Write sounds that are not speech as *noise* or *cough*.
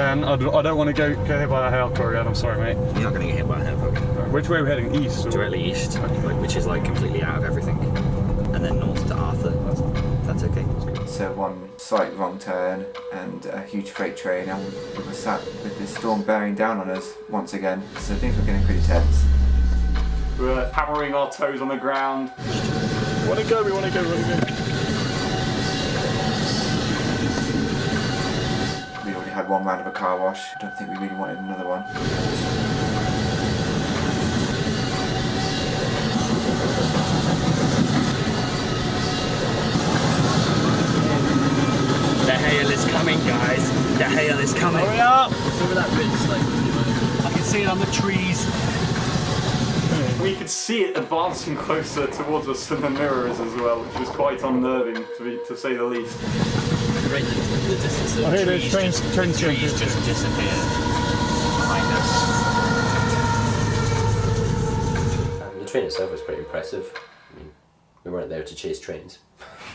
Ben, I don't, I don't want to go get hit by a hail again. I'm sorry, mate. You're not going to get hit by a hail core. Which way are we heading? East? or- Directly east, like, which is like completely out of everything. And then north to Arthur. That's okay. So one slight wrong turn and a huge freight train and we were sat with this storm bearing down on us once again. So things were getting pretty tense. We're hammering our toes on the ground. Want to go? We want to go. We want to go. One round of a car wash. I don't think we really wanted another one. The hail is coming, guys. The hail is coming. Hurry up! Over that ridge, like, I can see it on the trees. We could see it advancing closer towards us than the mirrors as well, which was quite unnerving to, be, to say the least. Right, the, the distance of Oh, here it is, trees, trains- just, trains going trees through. just disappear behind us. Um, the train itself was pretty impressive. I mean, we weren't there to chase trains. *laughs*